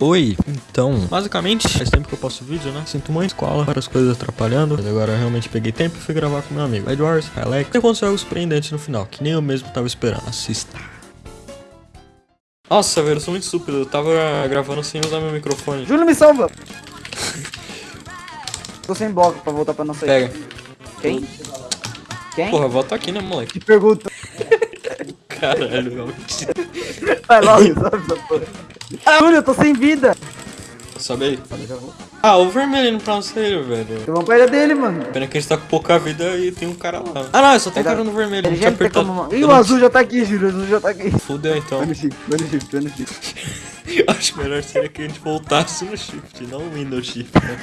Oi, então, basicamente, faz tempo que eu posto vídeo, né? Sinto muito escola, várias coisas atrapalhando, mas agora eu realmente peguei tempo e fui gravar com meu amigo Edwards, Alex, e aconteceu algo surpreendente no final, que nem eu mesmo tava esperando. Assista. Nossa, velho, eu sou muito estúpido, eu tava gravando sem usar meu microfone. Júlio, me salva! Tô sem bloco pra voltar pra nossa Pega. Quem? Quem? Porra, volta aqui, né, moleque? Te pergunto. Caralho, realmente. Vai logo, sabe essa porra. Ah, Júlio, eu tô sem vida. Sobe aí. Ah, o vermelho indo pra você, velho. Eu vou perder dele, mano. Pena que a gente tá com pouca vida e tem um cara lá. Ah, não, só tem um cara no vermelho. Ele não já tinha não tem apertado. como... Ih, o não- azul já tá aqui, Júlio. O azul já tá aqui. Fudeu então. No shift, no shift, no shift. Acho melhor seria que a gente voltasse no shift, não o Windows Shift, né?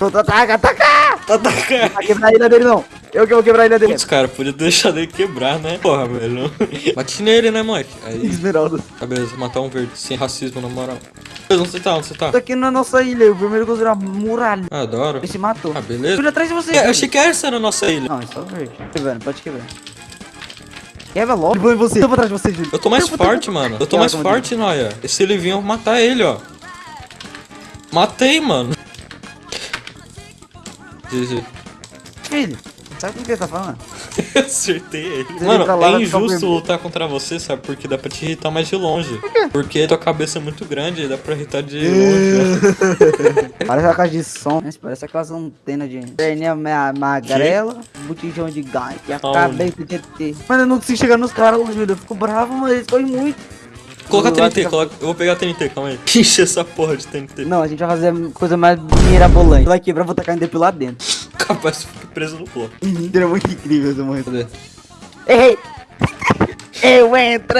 Ataca, ataca! Tá da cara. Vai quebrar a ilha dele, não. Eu que vou quebrar ilha dele. Putz, cara, podia deixar dele quebrar, né? Porra, velho. Bate nele, né, moleque? Aí, Esmeralda. tá beleza, matar um verde, sem racismo, na moral. Beleza, onde você tá? Onde você tá? Tô aqui na nossa ilha. O vermelho construiu uma muralha. Ah, adoro. Ele se matou. Ah, beleza. Júlio, atrás de você. É, eu achei que essa era a nossa ilha. Não, é só verde. Quebrando, pode quebrar. Quebra logo. Eu vou em você. Eu vou atrás de você, Júlio. Eu tô mais forte, mano. Eu tô mais forte, Noia. E se ele vir, eu vou matar ele, ó. Matei, mano. GG. Filho, sabe o que ele tá falando? Acertei ele. Mano, é injusto lutar contra você, sabe? Porque dá pra te irritar mais de longe. Porque tua cabeça é muito grande e dá pra irritar de longe. né? Parece uma caixa de som. Parece aquelas antenas de perninha ma- magrela, botijão de gás e a cabeça de ET. Mano, eu não consigo chegar nos caras, Júlio. Eu fico bravo, mas eles correm muito. Coloca TNT, coloca... eu vou pegar TNT, calma aí. Enche essa porra de TNT. Não, a gente vai fazer a coisa mais mirabolante. Vai quebrar, vou tacar ainda lá dentro. Capaz de ficar preso no bloco. Seria muito incrível esse momento. Cadê? Errei! Eu entro!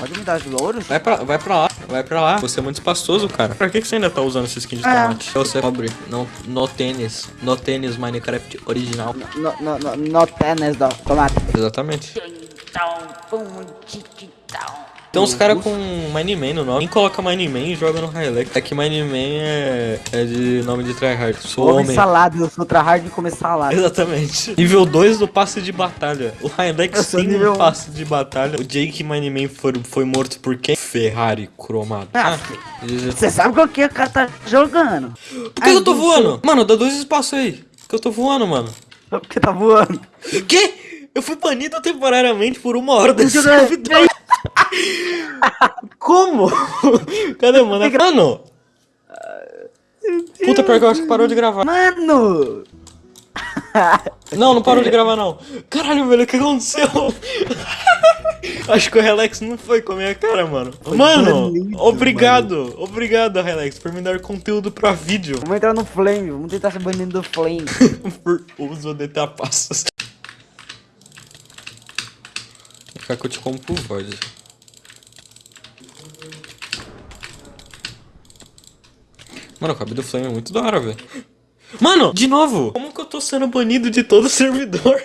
Pode me dar os louros? Vai pra, vai pra lá, vai pra lá. Você é muito espaçoso, cara. Pra que, que você ainda tá usando esse skin de Ah. tomate? Você é pobre. Não, no tênis. No tênis Minecraft original. No, no, no, no tênis do tomate. Exatamente. Tem uns caras com Mineman no nome. Quem coloca Mineman e joga no Hilux. É que Mineman é, é de nome de tryhard. Sou Come homem. salada, eu sou tryhard de comer salada. Exatamente. Nível 2 do passe de batalha. O Hilux tem nível um um. passe de batalha. O Jake Mineman foi, foi morto por quem? Ferrari cromado. Ah, GG. Você sabe qual que é o cara tá jogando? Por que eu tô voando? Mano, dá dois espaços aí. Por que eu tô voando, mano? Porque tá voando. Que? Eu fui banido temporariamente por uma hora desse servidor. Como? Cadê, mano? Mano! Puta, pior que eu acho que parou de gravar. Mano! Não, não parou de gravar, não. Caralho, velho, o que aconteceu? Acho que o Relax não foi com a minha cara, mano. Mano, banido, obrigado. Obrigado, Relax, por me dar conteúdo pra vídeo. Vamos entrar no Flame, vamos tentar ser banido do Flame. por uso de tapaços. Vou ficar que eu te. Mano, o cabelo do Flame é muito da hora, velho. Mano, de novo! Como que eu tô sendo banido de todo o servidor?